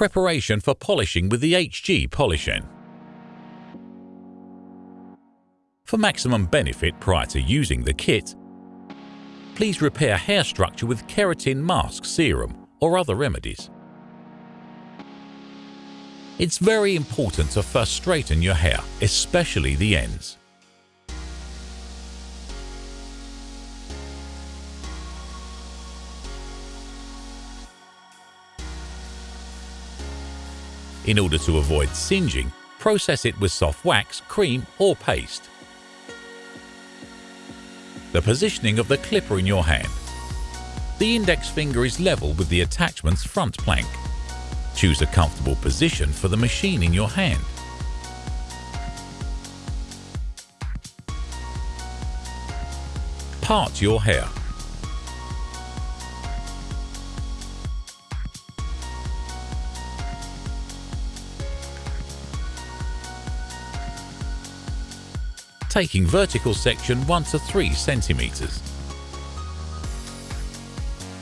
Preparation for polishing with the HG Polishen. For maximum benefit prior to using the kit, please repair hair structure with keratin mask serum or other remedies. It's very important to first straighten your hair, especially the ends. In order to avoid singeing, process it with soft wax, cream or paste. The positioning of the clipper in your hand. The index finger is level with the attachment's front plank. Choose a comfortable position for the machine in your hand. Part your hair. Taking vertical section 1 to 3 centimeters.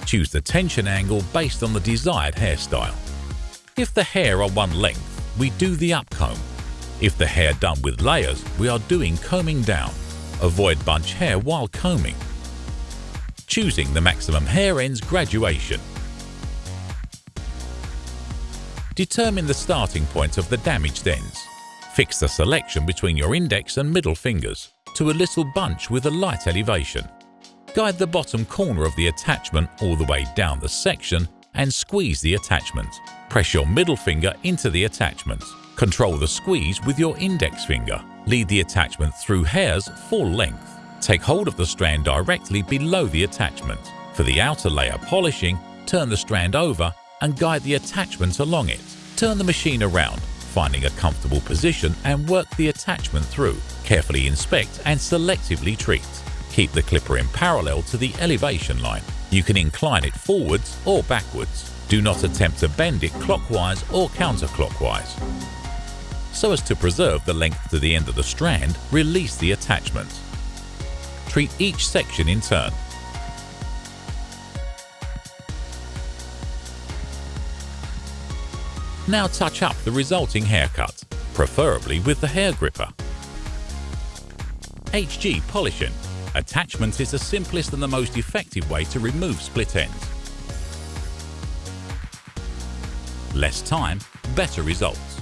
Choose the tension angle based on the desired hairstyle. If the hair are one length, we do the upcomb. If the hair done with layers, we are doing combing down. Avoid bunch hair while combing. Choosing the maximum hair ends graduation. Determine the starting point of the damaged ends. Fix the selection between your index and middle fingers to a little bunch with a light elevation. Guide the bottom corner of the attachment all the way down the section and squeeze the attachment. Press your middle finger into the attachment. Control the squeeze with your index finger. Lead the attachment through hairs full length. Take hold of the strand directly below the attachment. For the outer layer polishing, turn the strand over and guide the attachment along it. Turn the machine around finding a comfortable position and work the attachment through. Carefully inspect and selectively treat. Keep the clipper in parallel to the elevation line. You can incline it forwards or backwards. Do not attempt to bend it clockwise or counterclockwise. So as to preserve the length to the end of the strand, release the attachment. Treat each section in turn Now touch up the resulting haircut, preferably with the hair gripper. HG Polishen. Attachment is the simplest and the most effective way to remove split ends. Less time, better results.